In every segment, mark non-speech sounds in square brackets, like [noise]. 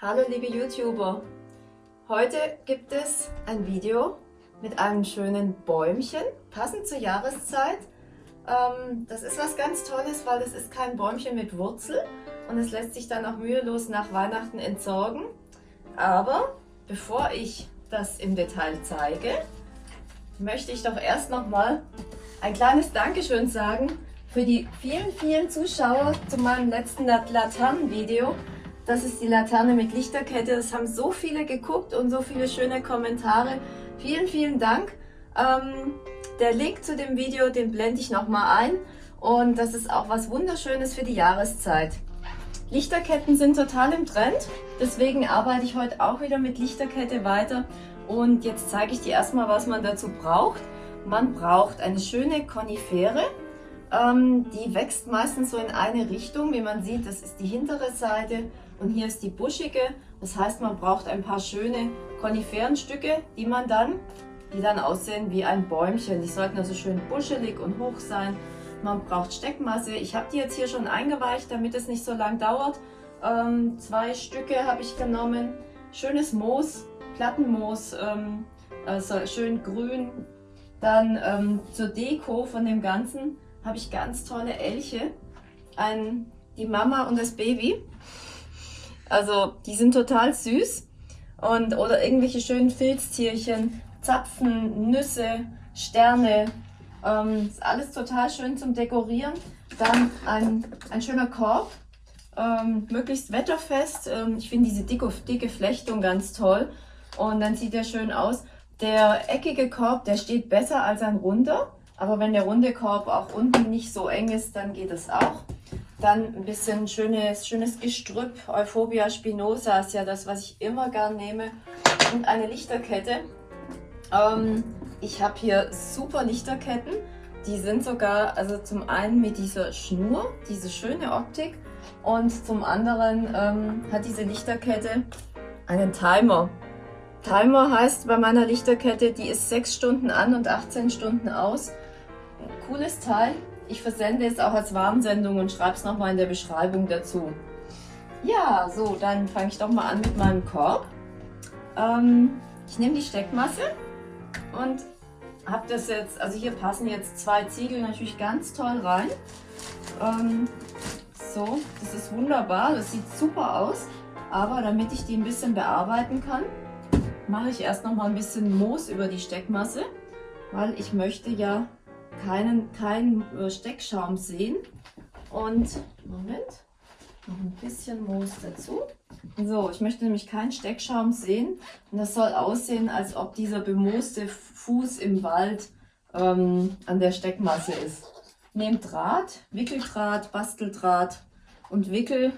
Hallo liebe YouTuber! Heute gibt es ein Video mit einem schönen Bäumchen, passend zur Jahreszeit. Ähm, das ist was ganz Tolles, weil es ist kein Bäumchen mit Wurzel und es lässt sich dann auch mühelos nach Weihnachten entsorgen. Aber bevor ich das im Detail zeige, möchte ich doch erst nochmal ein kleines Dankeschön sagen für die vielen, vielen Zuschauer zu meinem letzten Laternenvideo. Das ist die Laterne mit Lichterkette. Das haben so viele geguckt und so viele schöne Kommentare. Vielen, vielen Dank. Ähm, der Link zu dem Video, den blende ich nochmal ein. Und das ist auch was Wunderschönes für die Jahreszeit. Lichterketten sind total im Trend. Deswegen arbeite ich heute auch wieder mit Lichterkette weiter. Und jetzt zeige ich dir erstmal, was man dazu braucht. Man braucht eine schöne Konifere. Ähm, die wächst meistens so in eine Richtung. Wie man sieht, das ist die hintere Seite und hier ist die buschige. Das heißt, man braucht ein paar schöne Koniferenstücke, die man dann, die dann aussehen wie ein Bäumchen. Die sollten also schön buschelig und hoch sein. Man braucht Steckmasse. Ich habe die jetzt hier schon eingeweicht, damit es nicht so lang dauert. Ähm, zwei Stücke habe ich genommen. Schönes Moos, Plattenmoos, ähm, also schön grün. Dann ähm, zur Deko von dem Ganzen habe ich ganz tolle Elche. Ein, die Mama und das Baby. Also die sind total süß. Und, oder irgendwelche schönen Filztierchen, Zapfen, Nüsse, Sterne. Ähm, ist alles total schön zum Dekorieren. Dann ein, ein schöner Korb, ähm, möglichst wetterfest. Ähm, ich finde diese dicke, dicke Flechtung ganz toll. Und dann sieht der schön aus. Der eckige Korb, der steht besser als ein runder. Aber wenn der runde Korb auch unten nicht so eng ist, dann geht es auch. Dann ein bisschen schönes, schönes Gestrüpp. Euphobia spinosa ist ja das, was ich immer gern nehme. Und eine Lichterkette. Ähm, ich habe hier super Lichterketten. Die sind sogar, also zum einen mit dieser Schnur, diese schöne Optik. Und zum anderen ähm, hat diese Lichterkette einen Timer. Timer heißt bei meiner Lichterkette, die ist 6 Stunden an und 18 Stunden aus cooles Teil. Ich versende es auch als Warnsendung und schreibe es nochmal in der Beschreibung dazu. Ja, so, dann fange ich doch mal an mit meinem Korb. Ähm, ich nehme die Steckmasse und habe das jetzt, also hier passen jetzt zwei Ziegel natürlich ganz toll rein. Ähm, so, das ist wunderbar, das sieht super aus. Aber damit ich die ein bisschen bearbeiten kann, mache ich erst noch mal ein bisschen Moos über die Steckmasse, weil ich möchte ja keinen, keinen äh, Steckschaum sehen. Und, Moment, noch ein bisschen Moos dazu. So, ich möchte nämlich keinen Steckschaum sehen. Und das soll aussehen, als ob dieser bemooste Fuß im Wald ähm, an der Steckmasse ist. Nehmt Draht, Wickeldraht, Basteldraht und wickel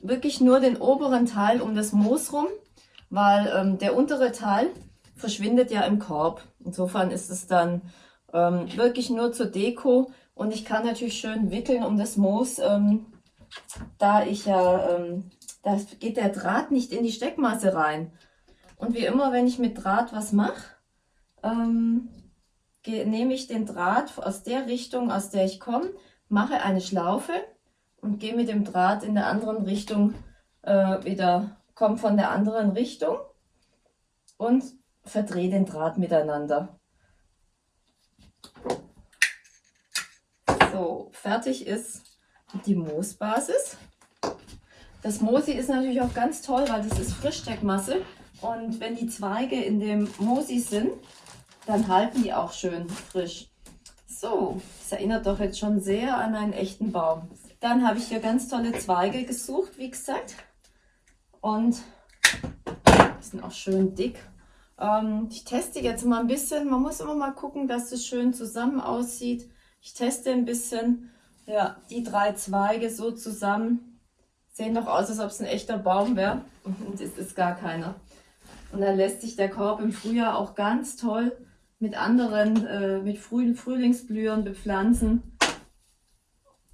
wirklich nur den oberen Teil um das Moos rum, weil ähm, der untere Teil verschwindet ja im Korb. Insofern ist es dann ähm, wirklich nur zur Deko und ich kann natürlich schön wickeln um das Moos, ähm, da ich ja, ähm, da geht der Draht nicht in die Steckmasse rein. Und wie immer, wenn ich mit Draht was mache, ähm, nehme ich den Draht aus der Richtung, aus der ich komme, mache eine Schlaufe und gehe mit dem Draht in der anderen Richtung äh, wieder, komme von der anderen Richtung und verdrehe den Draht miteinander. Fertig ist die Moosbasis. Das Moosi ist natürlich auch ganz toll, weil das ist Frischsteckmasse. Und wenn die Zweige in dem Moosi sind, dann halten die auch schön frisch. So, das erinnert doch jetzt schon sehr an einen echten Baum. Dann habe ich hier ganz tolle Zweige gesucht, wie gesagt. Und die sind auch schön dick. Ähm, ich teste jetzt mal ein bisschen. Man muss immer mal gucken, dass es schön zusammen aussieht. Ich teste ein bisschen. Ja, die drei Zweige so zusammen sehen doch aus, als ob es ein echter Baum wäre. Und es ist gar keiner. Und dann lässt sich der Korb im Frühjahr auch ganz toll mit anderen, äh, mit frühen Frühlingsblühern bepflanzen.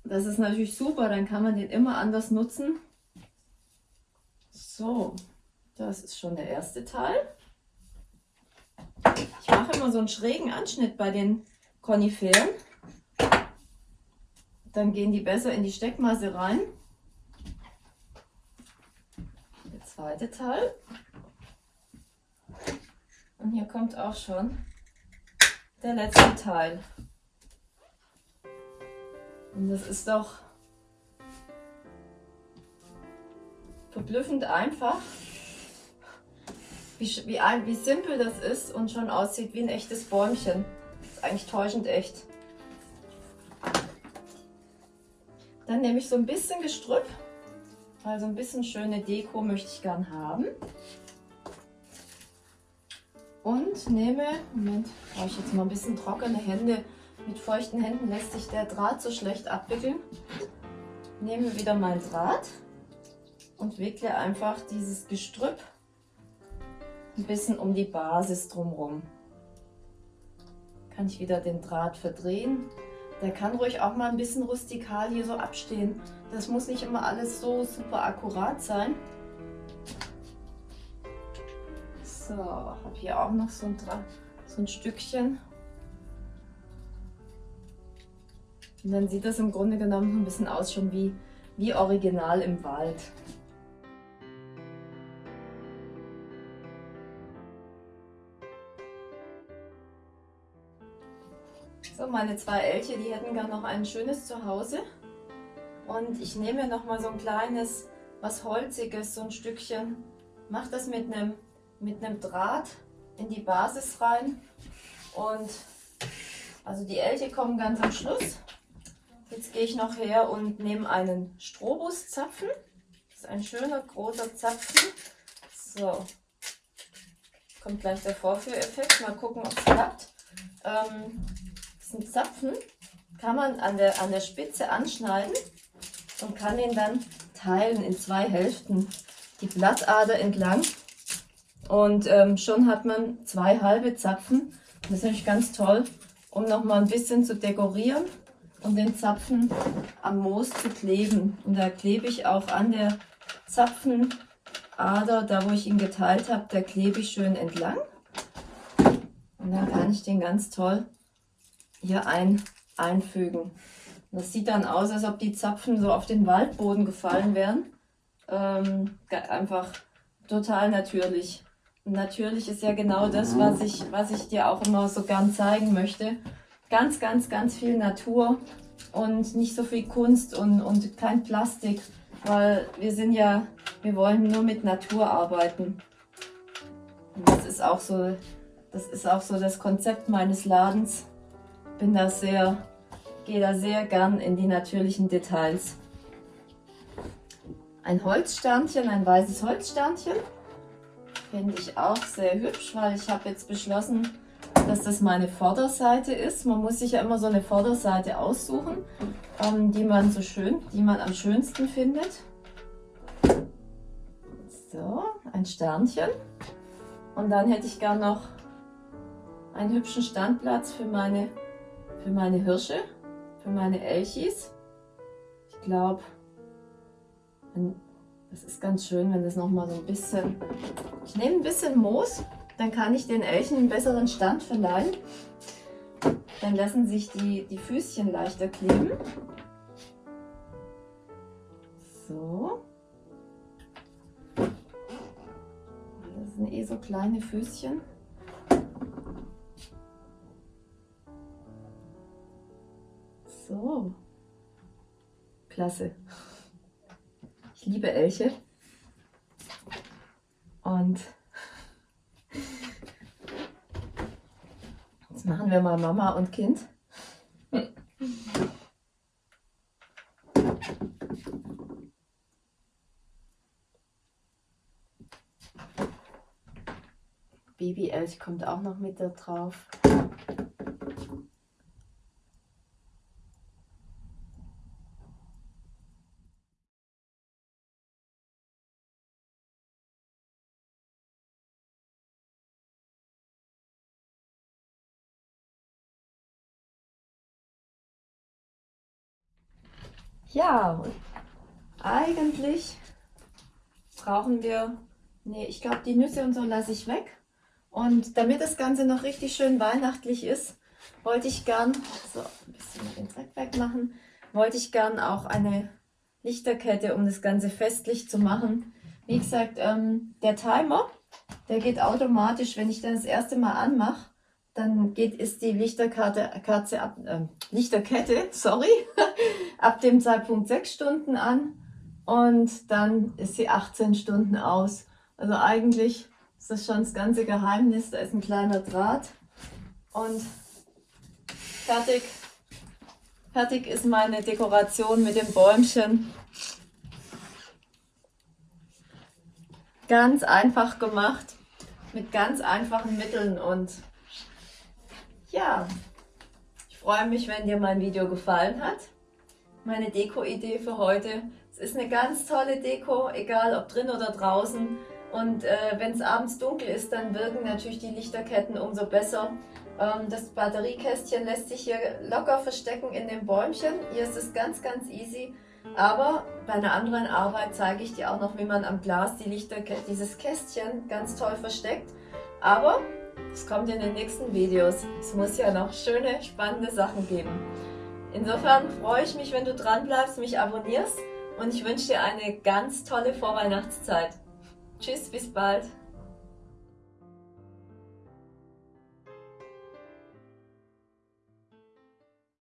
Das ist natürlich super, dann kann man den immer anders nutzen. So, das ist schon der erste Teil. Ich mache immer so einen schrägen Anschnitt bei den Koniferen. Dann gehen die besser in die Steckmasse rein. Der zweite Teil. Und hier kommt auch schon der letzte Teil. Und das ist doch verblüffend einfach, wie, wie, wie simpel das ist und schon aussieht wie ein echtes Bäumchen. Das ist eigentlich täuschend echt. Dann nehme ich so ein bisschen Gestrüpp, weil so ein bisschen schöne Deko möchte ich gern haben. Und nehme, Moment, brauche ich jetzt mal ein bisschen trockene Hände. Mit feuchten Händen lässt sich der Draht so schlecht abwickeln. Nehme wieder mein Draht und wickle einfach dieses Gestrüpp ein bisschen um die Basis drumherum. Kann ich wieder den Draht verdrehen. Der kann ruhig auch mal ein bisschen rustikal hier so abstehen. Das muss nicht immer alles so super akkurat sein. So, habe hier auch noch so ein, so ein Stückchen. Und dann sieht das im Grunde genommen ein bisschen aus schon wie, wie original im Wald. So, meine zwei Elche, die hätten gar noch ein schönes Zuhause. Und ich nehme noch mal so ein kleines, was Holziges, so ein Stückchen. Mache das mit einem, mit einem Draht in die Basis rein. Und also die Elche kommen ganz am Schluss. Jetzt gehe ich noch her und nehme einen Strobuszapfen. Das ist ein schöner großer Zapfen. So, kommt gleich der Vorführeffekt. Mal gucken, ob es klappt. Ähm, diesen Zapfen kann man an der, an der Spitze anschneiden und kann ihn dann teilen in zwei Hälften. Die Blattader entlang und ähm, schon hat man zwei halbe Zapfen. Das ist natürlich ganz toll, um noch mal ein bisschen zu dekorieren und den Zapfen am Moos zu kleben. Und da klebe ich auch an der Zapfenader, da wo ich ihn geteilt habe, da klebe ich schön entlang. Und dann kann ich den ganz toll hier ein, einfügen. Das sieht dann aus, als ob die Zapfen so auf den Waldboden gefallen wären. Ähm, einfach total natürlich. Natürlich ist ja genau das, was ich, was ich dir auch immer so gern zeigen möchte. Ganz, ganz, ganz viel Natur und nicht so viel Kunst und, und kein Plastik, weil wir sind ja, wir wollen nur mit Natur arbeiten. Und das ist auch so, das ist auch so das Konzept meines Ladens bin da sehr, gehe da sehr gern in die natürlichen Details. Ein Holzsternchen, ein weißes Holzsternchen, finde ich auch sehr hübsch, weil ich habe jetzt beschlossen, dass das meine Vorderseite ist. Man muss sich ja immer so eine Vorderseite aussuchen, ähm, die man so schön, die man am schönsten findet. So, ein Sternchen. Und dann hätte ich gern noch einen hübschen Standplatz für meine für meine Hirsche, für meine Elchis. Ich glaube, das ist ganz schön, wenn das nochmal so ein bisschen... Ich nehme ein bisschen Moos, dann kann ich den Elchen einen besseren Stand verleihen. Dann lassen sich die, die Füßchen leichter kleben. So. Das sind eh so kleine Füßchen. So. Klasse. Ich liebe Elche. Und jetzt machen wir mal Mama und Kind. Baby-Elch kommt auch noch mit da drauf. Ja, eigentlich brauchen wir, nee, ich glaube die Nüsse und so lasse ich weg. Und damit das Ganze noch richtig schön weihnachtlich ist, wollte ich gern, so ein bisschen den Dreck wegmachen, wollte ich gern auch eine Lichterkette, um das Ganze festlich zu machen, Wie gesagt, ähm, der Timer, der geht automatisch, wenn ich dann das erste Mal anmache, dann geht, ist die Lichterkarte, Katze ab, äh, Lichterkette, [laughs] sorry, ab dem Zeitpunkt 6 Stunden an und dann ist sie 18 Stunden aus. Also eigentlich ist das schon das ganze Geheimnis. Da ist ein kleiner Draht und fertig. Fertig ist meine Dekoration mit dem Bäumchen. Ganz einfach gemacht, mit ganz einfachen Mitteln und ja, ich freue mich, wenn dir mein Video gefallen hat. Meine Deko-Idee für heute. Es ist eine ganz tolle Deko, egal ob drin oder draußen. Und äh, wenn es abends dunkel ist, dann wirken natürlich die Lichterketten umso besser. Ähm, das Batteriekästchen lässt sich hier locker verstecken in dem Bäumchen. Hier ist es ganz, ganz easy. Aber bei einer anderen Arbeit zeige ich dir auch noch, wie man am Glas die Lichterkette, dieses Kästchen ganz toll versteckt. Aber es kommt in den nächsten Videos. Es muss ja noch schöne, spannende Sachen geben. Insofern freue ich mich, wenn du dran bleibst, mich abonnierst und ich wünsche dir eine ganz tolle Vorweihnachtszeit. Tschüss, bis bald.